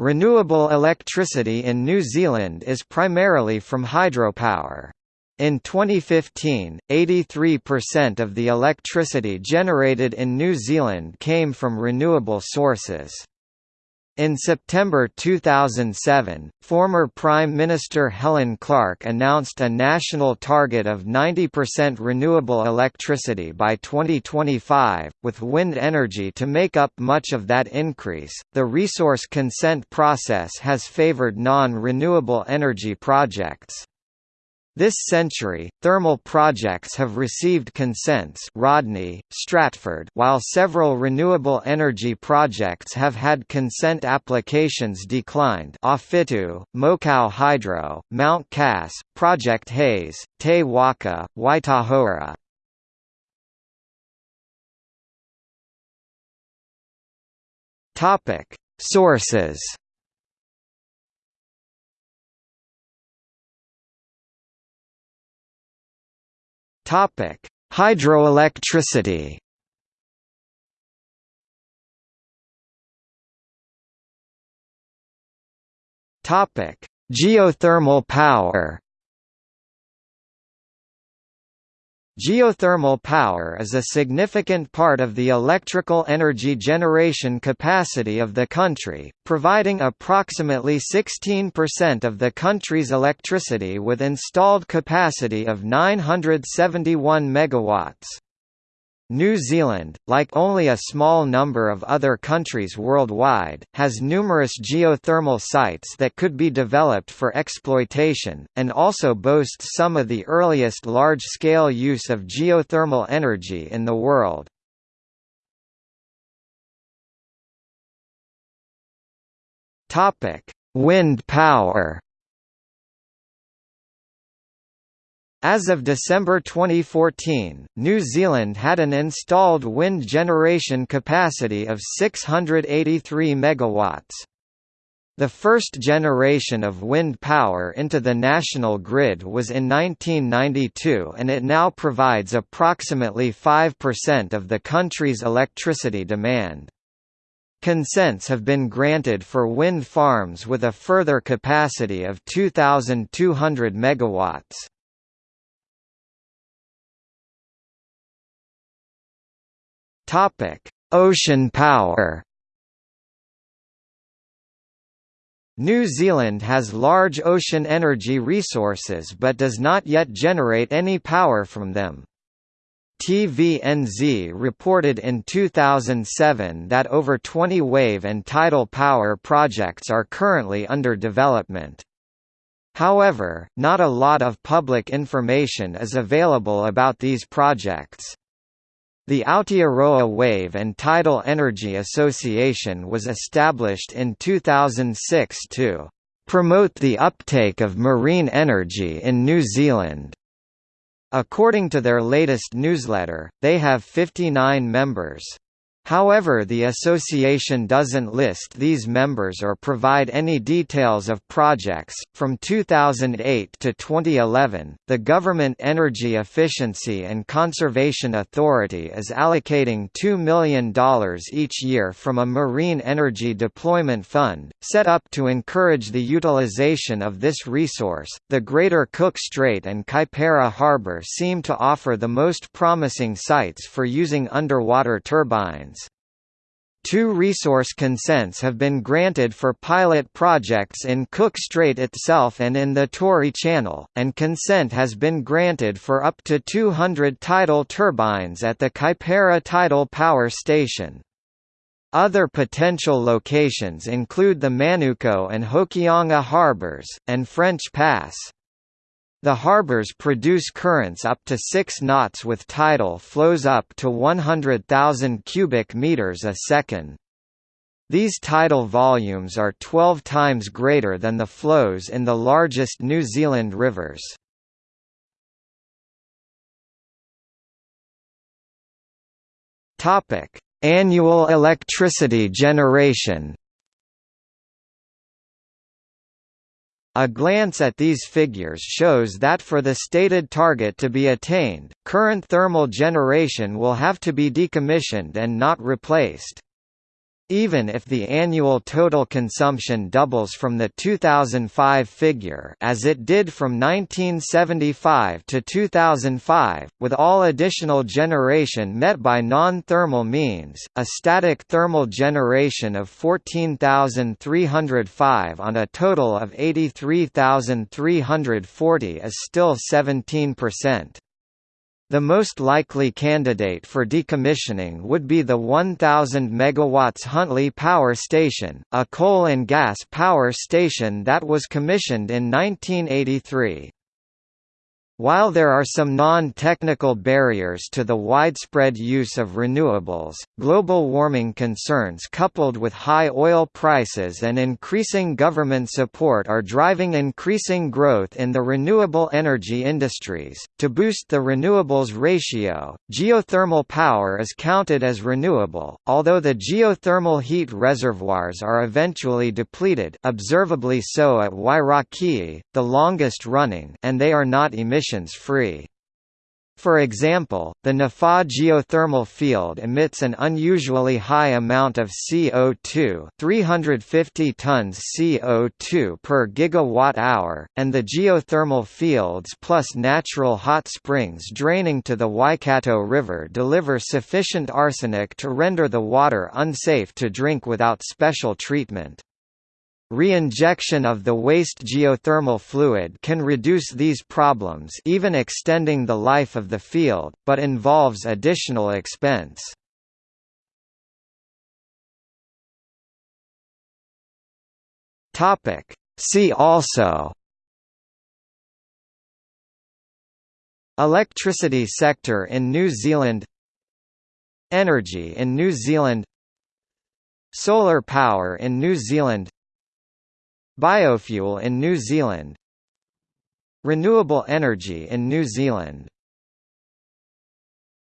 Renewable electricity in New Zealand is primarily from hydropower. In 2015, 83% of the electricity generated in New Zealand came from renewable sources. In September 2007, former Prime Minister Helen Clark announced a national target of 90% renewable electricity by 2025, with wind energy to make up much of that increase. The resource consent process has favored non renewable energy projects. This century, thermal projects have received consents Rodney, Stratford while several renewable energy projects have had consent applications declined Awhitu, Mokau Hydro, Mount Cass, Project Hayes, Te Waka, Waitahora. Sources Topic: Hydroelectricity. Topic: Geothermal power. Geothermal power is a significant part of the electrical energy generation capacity of the country, providing approximately 16% of the country's electricity with installed capacity of 971 megawatts. New Zealand, like only a small number of other countries worldwide, has numerous geothermal sites that could be developed for exploitation, and also boasts some of the earliest large-scale use of geothermal energy in the world. Wind power As of December 2014, New Zealand had an installed wind generation capacity of 683 megawatts. The first generation of wind power into the national grid was in 1992 and it now provides approximately 5% of the country's electricity demand. Consents have been granted for wind farms with a further capacity of 2,200 megawatts. Topic: Ocean power. New Zealand has large ocean energy resources but does not yet generate any power from them. TVNZ reported in 2007 that over 20 wave and tidal power projects are currently under development. However, not a lot of public information is available about these projects. The Aotearoa Wave and Tidal Energy Association was established in 2006 to promote the uptake of marine energy in New Zealand. According to their latest newsletter, they have 59 members. However the association doesn't list these members or provide any details of projects. From 2008 to 2011, the Government Energy Efficiency and Conservation Authority is allocating $2 million each year from a Marine Energy Deployment Fund, set up to encourage the utilization of this resource. The Greater Cook Strait and Kaipara Harbour seem to offer the most promising sites for using underwater turbines. Two resource consents have been granted for pilot projects in Cook Strait itself and in the Tory Channel, and consent has been granted for up to 200 tidal turbines at the Kaipara Tidal Power Station. Other potential locations include the Manukau and Hokianga harbours, and French Pass. The harbors produce currents up to 6 knots with tidal flows up to 100,000 cubic meters a second. These tidal volumes are 12 times greater than the flows in the largest New Zealand rivers. Annual electricity generation A glance at these figures shows that for the stated target to be attained, current thermal generation will have to be decommissioned and not replaced. Even if the annual total consumption doubles from the 2005 figure as it did from 1975 to 2005, with all additional generation met by non-thermal means, a static thermal generation of 14,305 on a total of 83,340 is still 17%. The most likely candidate for decommissioning would be the 1000 MW Huntly Power Station, a coal and gas power station that was commissioned in 1983. While there are some non-technical barriers to the widespread use of renewables, global warming concerns coupled with high oil prices and increasing government support are driving increasing growth in the renewable energy industries. To boost the renewables ratio, geothermal power is counted as renewable, although the geothermal heat reservoirs are eventually depleted, observably so at Wairakei, the longest running, and they are not emission emissions-free. For example, the Ngawha geothermal field emits an unusually high amount of CO2 350 tons CO2 per gigawatt-hour, and the geothermal fields plus natural hot springs draining to the Waikato River deliver sufficient arsenic to render the water unsafe to drink without special treatment. Reinjection of the waste geothermal fluid can reduce these problems even extending the life of the field, but involves additional expense. See also Electricity sector in New Zealand Energy in New Zealand Solar power in New Zealand Biofuel in New Zealand. Renewable energy in New Zealand